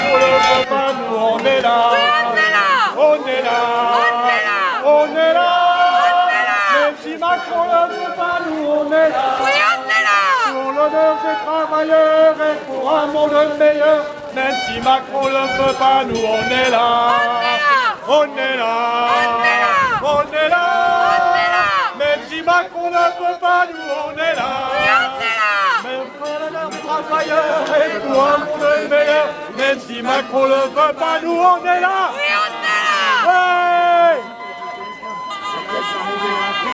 on est là. on est là. On est là. On est là. On est là. On est là. Même si Macron ne veut pas, nous on est là. Oui, on est là. Pour l'honneur des travailleurs et pour un monde meilleur. Même si Macron ne veut pas, nous on est là. On est là. On est là. On est là. On est là. Même si Macron ne veut pas, nous on est là travailleurs et pour un monde meilleur. Même si Macron le veut pas, nous on est là. Oui, on est là. Ouais.